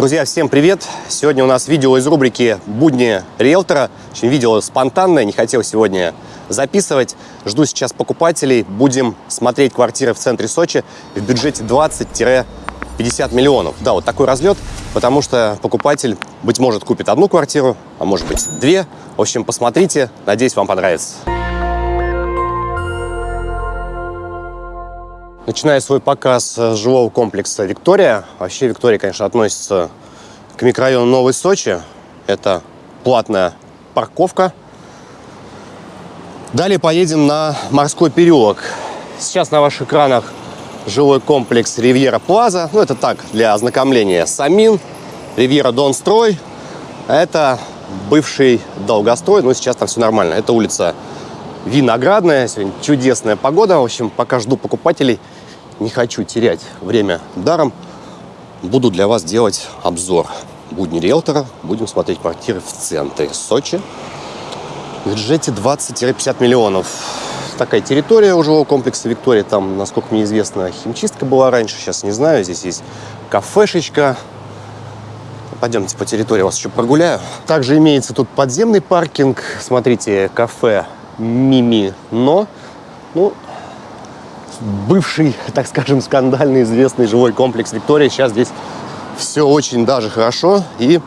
Друзья, всем привет! Сегодня у нас видео из рубрики «Будни риэлтора». Очень видео спонтанное, не хотел сегодня записывать. Жду сейчас покупателей. Будем смотреть квартиры в центре Сочи в бюджете 20-50 миллионов. Да, вот такой разлет, потому что покупатель, быть может, купит одну квартиру, а может быть две. В общем, посмотрите. Надеюсь, вам понравится. Начиная свой показ с жилого комплекса «Виктория». Вообще «Виктория», конечно, относится к микрорайону Новый Сочи. Это платная парковка. Далее поедем на Морской переулок. Сейчас на ваших экранах жилой комплекс «Ривьера Плаза». Ну, это так, для ознакомления. Самин, «Ривьера Донстрой». Это бывший долгострой, но сейчас там все нормально. Это улица Виноградная. Сегодня чудесная погода. В общем, пока жду покупателей, не хочу терять время даром. Буду для вас делать обзор будни риэлтора. Будем смотреть квартиры в центре Сочи. В бюджете 20-50 миллионов. Такая территория у жилого комплекса Виктория. Там, насколько мне известно, химчистка была раньше. Сейчас не знаю. Здесь есть кафешечка. Пойдемте по территории, вас еще прогуляю. Также имеется тут подземный паркинг. Смотрите, кафе Мими Но. Ну, бывший, так скажем, скандальный известный жилой комплекс Виктория. Сейчас здесь все очень даже хорошо. И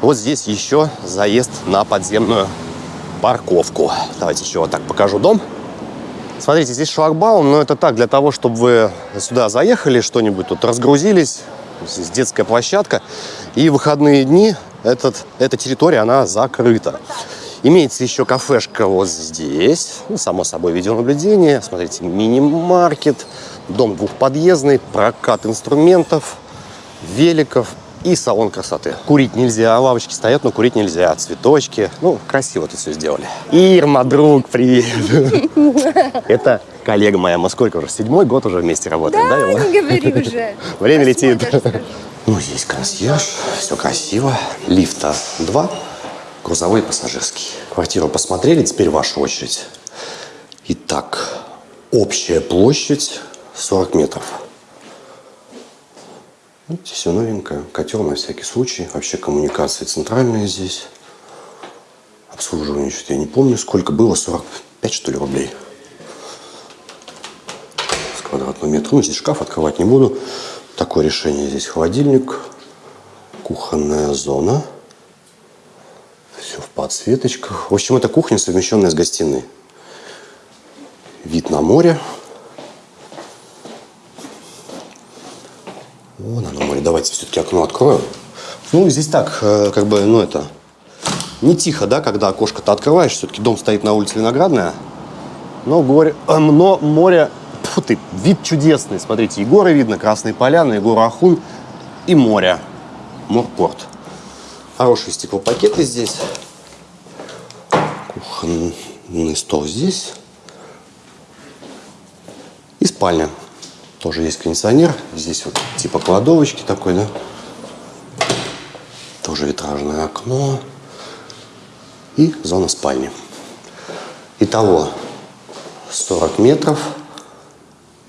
вот здесь еще заезд на подземную парковку. Давайте еще вот так покажу дом. Смотрите, здесь шлагбаум, но это так, для того, чтобы вы сюда заехали, что-нибудь тут разгрузились. Здесь детская площадка. И выходные дни этот, эта территория, она закрыта. Имеется еще кафешка вот здесь. Ну, само собой, видеонаблюдение. Смотрите, мини-маркет. Дом двухподъездный, прокат инструментов, великов и салон красоты. Курить нельзя, лавочки стоят, но курить нельзя. Цветочки. Ну, красиво тут все сделали. Ирма, друг, привет. Это коллега моя. Мы сколько уже? Седьмой год уже вместе работаем, да? Да, не говори уже. Время летит. Ну, здесь консьерж, все красиво. Лифта два грузовой и пассажирский. Квартиру посмотрели, теперь ваша очередь. Итак, общая площадь 40 метров. Видите, все новенькое. Котел на всякий случай. Вообще коммуникации центральные здесь. Обслуживание, что я не помню, сколько было. 45, что ли, рублей. С квадратного метра. Ну, здесь шкаф открывать не буду. Такое решение. Здесь холодильник. Кухонная зона подсветочках. В общем, это кухня, совмещенная с гостиной. Вид на море. Вон оно море. Давайте все-таки окно откроем. Ну, здесь так, э, как бы, ну, это... Не тихо, да, когда окошко-то открываешь. Все-таки дом стоит на улице Виноградная. Но, горе, э, но море... Фу ты, вид чудесный. Смотрите, и горы видно, Красные Поляны, и гору Ахун, и море. Морпорт. Хорошие стеклопакеты здесь кухонный стол здесь. И спальня. Тоже есть кондиционер. Здесь вот типа кладовочки такой, да. Тоже витражное окно. И зона спальни. Итого 40 метров.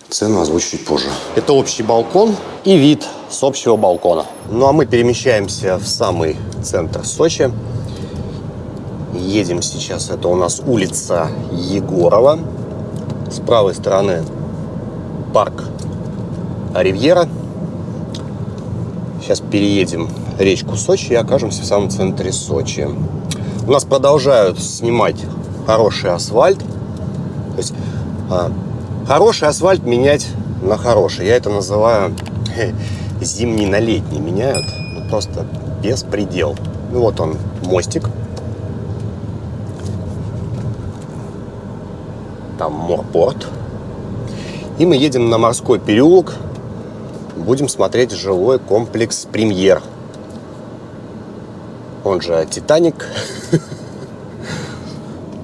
Цену озвучу чуть позже. Это общий балкон и вид с общего балкона. Ну а мы перемещаемся в самый центр Сочи. Едем сейчас, это у нас улица Егорова. С правой стороны парк Ривьера. Сейчас переедем речку Сочи и окажемся в самом центре Сочи. У нас продолжают снимать хороший асфальт. То есть а, хороший асфальт менять на хороший. Я это называю зимний на летний меняют. Ну, просто беспредел. Ну вот он, мостик там морпорт. И мы едем на морской переулок. Будем смотреть жилой комплекс «Премьер». Он же «Титаник».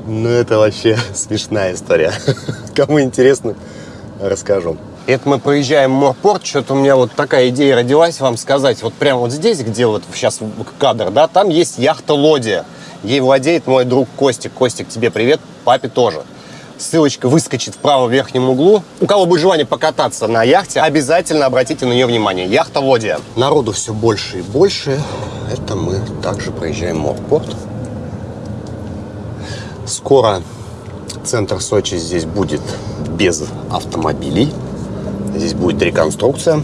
Ну, это вообще смешная история. Кому интересно, расскажу. Это мы проезжаем Морпорт, что-то у меня вот такая идея родилась вам сказать. Вот прямо вот здесь, где вот сейчас кадр, да, там есть яхта-лодия. Ей владеет мой друг Костик. Костик, тебе привет, папе тоже. Ссылочка выскочит в верхнем углу. У кого будет желание покататься на яхте, обязательно обратите на нее внимание. Яхта Водия. Народу все больше и больше. Это мы также проезжаем морпорт. Скоро центр Сочи здесь будет без автомобилей. Здесь будет реконструкция.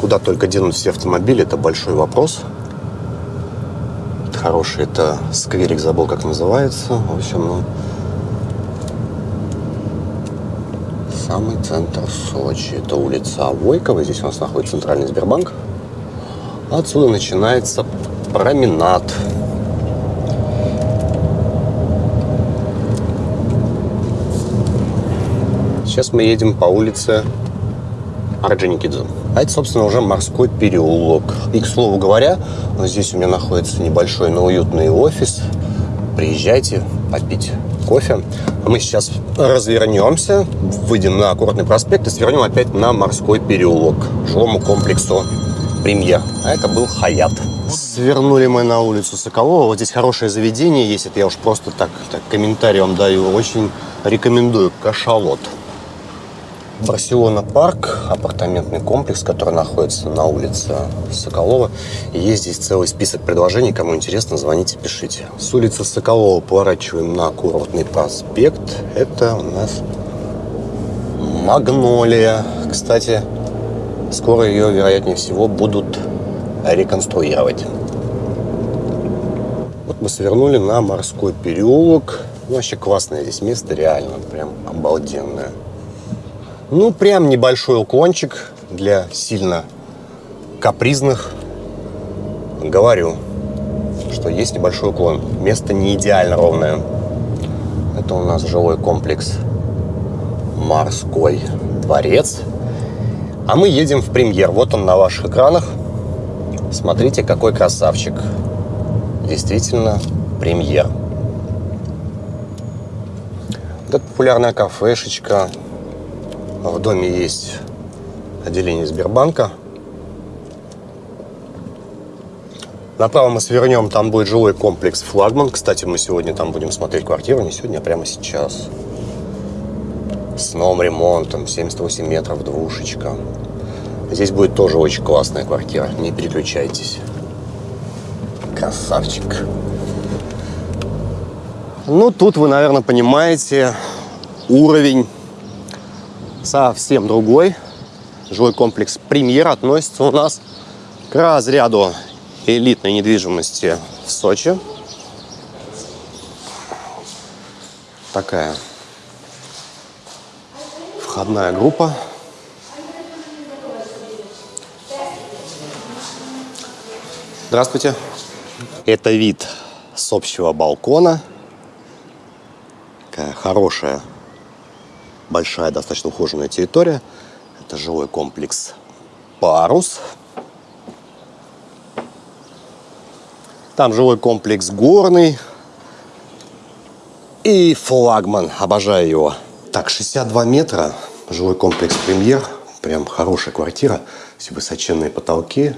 Куда только денут все автомобили, это большой вопрос. Хороший это скверик, забыл как называется. В общем, ну, самый центр Сочи. Это улица Войкова. Здесь у нас находится центральный Сбербанк. Отсюда начинается променад. Сейчас мы едем по улице Орджоникидзе. А это, собственно, уже морской переулок. И, к слову говоря, здесь у меня находится небольшой, но уютный офис. Приезжайте попить кофе. А мы сейчас развернемся, выйдем на аккуратный проспект и свернем опять на морской переулок, жилому комплексу «Премьер». А это был «Хаят». Свернули мы на улицу Соколова. Вот здесь хорошее заведение есть. Это я уж просто так, так комментарий даю. Очень рекомендую. Кашалот. Барселона Парк, апартаментный комплекс, который находится на улице Соколова. Есть здесь целый список предложений. Кому интересно, звоните, пишите. С улицы Соколова поворачиваем на курортный проспект. Это у нас Магнолия. Кстати, скоро ее, вероятнее всего, будут реконструировать. Вот мы свернули на морской переулок. Ну, вообще классное здесь место, реально, прям обалденное. Ну, прям небольшой уклончик для сильно капризных. Говорю, что есть небольшой уклон. Место не идеально ровное. Это у нас жилой комплекс «Морской дворец». А мы едем в премьер. Вот он на ваших экранах. Смотрите, какой красавчик. Действительно, премьер. Вот это популярная кафешечка в доме есть отделение Сбербанка. Направо мы свернем, там будет жилой комплекс «Флагман». Кстати, мы сегодня там будем смотреть квартиру, не сегодня, а прямо сейчас. С новым ремонтом, 78 метров, двушечка. Здесь будет тоже очень классная квартира, не переключайтесь. Красавчик. Ну, тут вы, наверное, понимаете уровень совсем другой. Жилой комплекс «Премьер» относится у нас к разряду элитной недвижимости в Сочи. Такая входная группа. Здравствуйте. Это вид с общего балкона. Такая хорошая большая, достаточно ухоженная территория. Это жилой комплекс «Парус». Там жилой комплекс «Горный». И флагман. Обожаю его. Так, 62 метра. Жилой комплекс «Премьер». Прям хорошая квартира. Все высоченные потолки.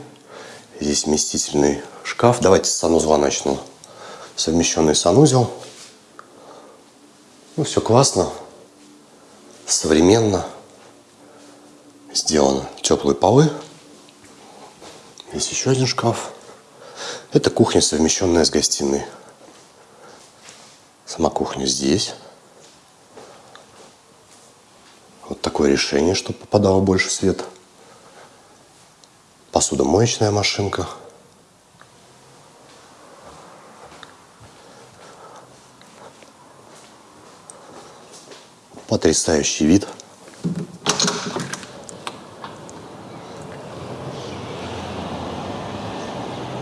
Здесь вместительный шкаф. Давайте с санузла начну. Совмещенный санузел. Ну, все классно современно сделано. Теплые полы. Есть еще один шкаф. Это кухня, совмещенная с гостиной. Сама кухня здесь. Вот такое решение, чтобы попадало больше света. Посудомоечная машинка. Потрясающий вид.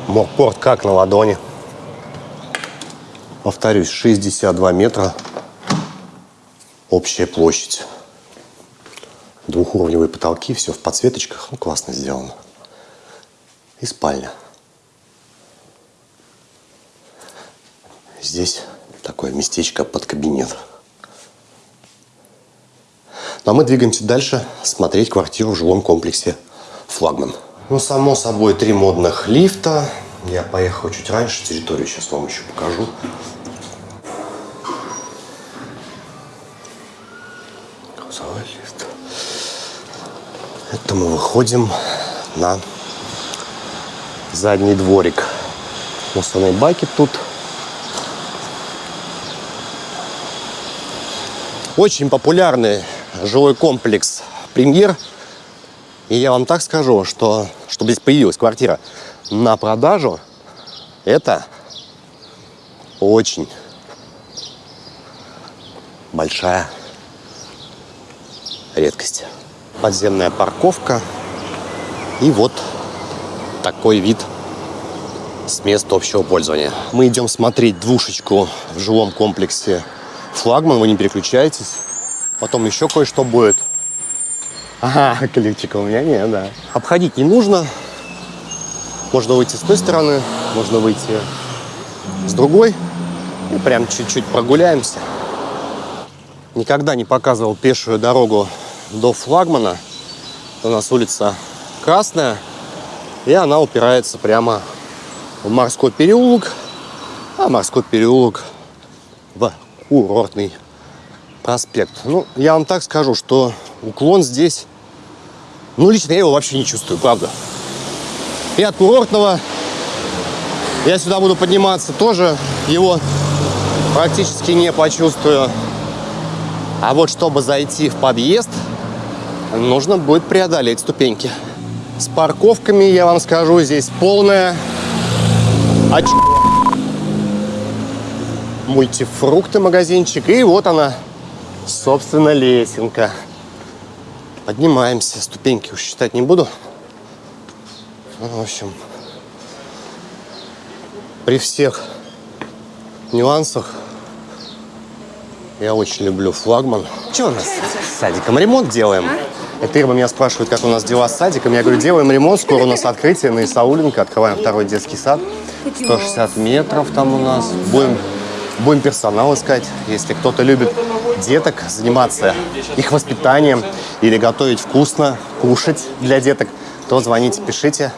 Морпорт как на ладони. Повторюсь, 62 метра. Общая площадь. Двухуровневые потолки, все в подсветочках. Ну, классно сделано. И спальня. Здесь такое местечко под кабинет. Ну, а мы двигаемся дальше смотреть квартиру в жилом комплексе «Флагман». Ну, само собой, три модных лифта. Я поехал чуть раньше, территорию сейчас вам еще покажу. Грузовой лифт. Это мы выходим на задний дворик. Мусорные баки тут. Очень популярные жилой комплекс «Премьер». И я вам так скажу, что чтобы здесь появилась квартира на продажу, это очень большая редкость. Подземная парковка. И вот такой вид с места общего пользования. Мы идем смотреть двушечку в жилом комплексе «Флагман». Вы не переключайтесь. Потом еще кое-что будет. Ага, ключика у меня нет, да. Обходить не нужно. Можно выйти с той стороны, можно выйти с другой. И прям чуть-чуть прогуляемся. Никогда не показывал пешую дорогу до флагмана. У нас улица Красная. И она упирается прямо в морской переулок. А морской переулок в курортный проспект. Ну, я вам так скажу, что уклон здесь, ну, лично я его вообще не чувствую, правда. И от курортного я сюда буду подниматься тоже, его практически не почувствую. А вот чтобы зайти в подъезд, нужно будет преодолеть ступеньки. С парковками, я вам скажу, здесь полная оч... Мультифрукты магазинчик. И вот она, собственно, лесенка. Поднимаемся. Ступеньки уж считать не буду. Ну, в общем, при всех нюансах я очень люблю флагман. Что у нас с садиком? Ремонт делаем. Это Ирма меня спрашивает, как у нас дела с садиком. Я говорю, делаем ремонт, скоро у нас открытие на Исауленко. Открываем второй детский сад. 160 метров там у нас. Будем, будем персонал искать. Если кто-то любит деток, заниматься их воспитанием или готовить вкусно, кушать для деток, то звоните, пишите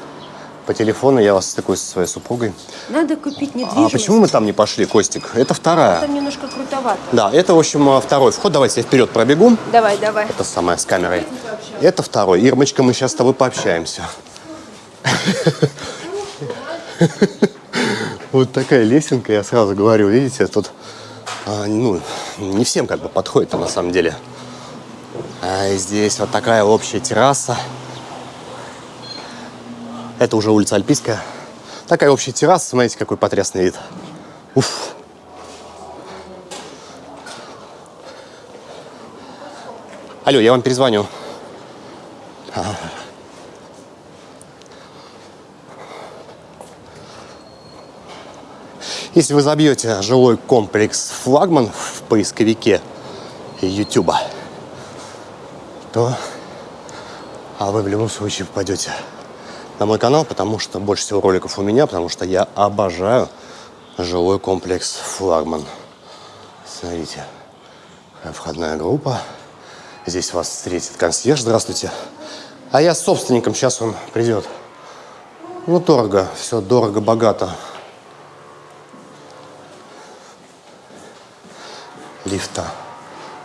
по телефону, я вас стыкуюсь со своей супругой. Надо купить недвижимость. А почему мы там не пошли, Костик? Это вторая. Там немножко крутовато. Да, это, в общем, второй вход. Давайте я вперед пробегу. Давай, давай. Это самое с камерой. Это второй. Ирмочка, мы сейчас с тобой пообщаемся. Вот такая лесенка, я сразу говорю, видите, тут ну, не всем как бы подходит на самом деле. А здесь вот такая общая терраса. Это уже улица Альпийская. Такая общая терраса, смотрите, какой потрясный вид. Уф. Алло, я вам перезвоню. Если вы забьете жилой комплекс «Флагман» в поисковике YouTube, то а вы в любом случае попадете на мой канал, потому что больше всего роликов у меня, потому что я обожаю жилой комплекс «Флагман». Смотрите, входная группа. Здесь вас встретит консьерж. Здравствуйте. А я с собственником, сейчас он придет. Ну, дорого, все дорого-богато. Лифта.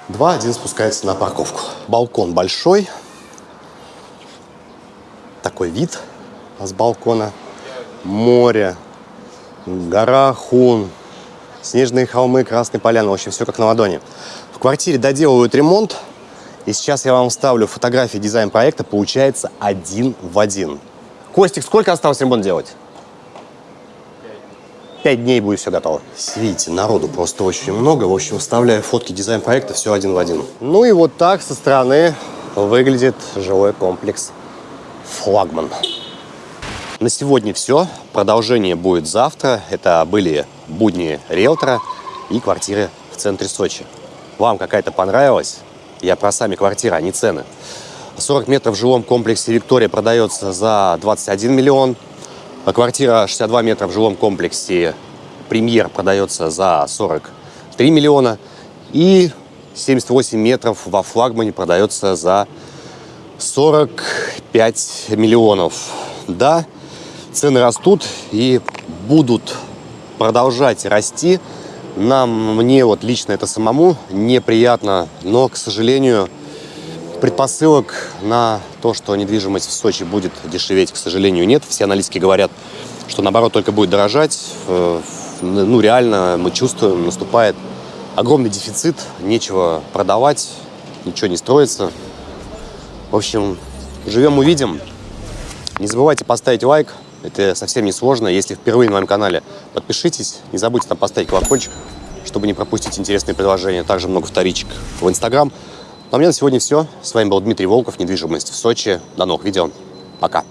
Два, один спускается на парковку. Балкон большой. Такой вид с балкона. Море, гора Хун, снежные холмы, красные поляны. В общем, все как на ладони. В квартире доделывают ремонт. И сейчас я вам вставлю фотографии дизайн-проекта. Получается один в один. Костик, сколько осталось ремонт делать? Пять дней будет все готово. Видите, народу просто очень много. В общем, вставляю фотки дизайн-проекта, все один в один. Ну и вот так со стороны выглядит жилой комплекс «Флагман». На сегодня все. Продолжение будет завтра. Это были будни риэлтора и квартиры в центре Сочи. Вам какая-то понравилась? Я про сами квартиры, а не цены. 40 метров в жилом комплексе «Виктория» продается за 21 миллион. А квартира 62 метра в жилом комплексе «Премьер» продается за 43 миллиона. И 78 метров во флагмане продается за 45 миллионов. Да, цены растут и будут продолжать расти. Нам, мне вот лично это самому неприятно, но, к сожалению, предпосылок на то, что недвижимость в Сочи будет дешеветь, к сожалению, нет. Все аналитики говорят, что наоборот только будет дорожать. Э, Ну, реально мы чувствуем, наступает огромный дефицит, нечего продавать, ничего не строится. В общем, живем увидим. Не забывайте поставить лайк, это совсем не сложно. Если впервые на моем канале, подпишитесь. Не забудьте там поставить колокольчик, чтобы не пропустить интересные предложения. Также много вторичек в Инстаграм. Ну, а у меня на сегодня все. С вами был Дмитрий Волков, недвижимость в Сочи. До новых видео. Пока.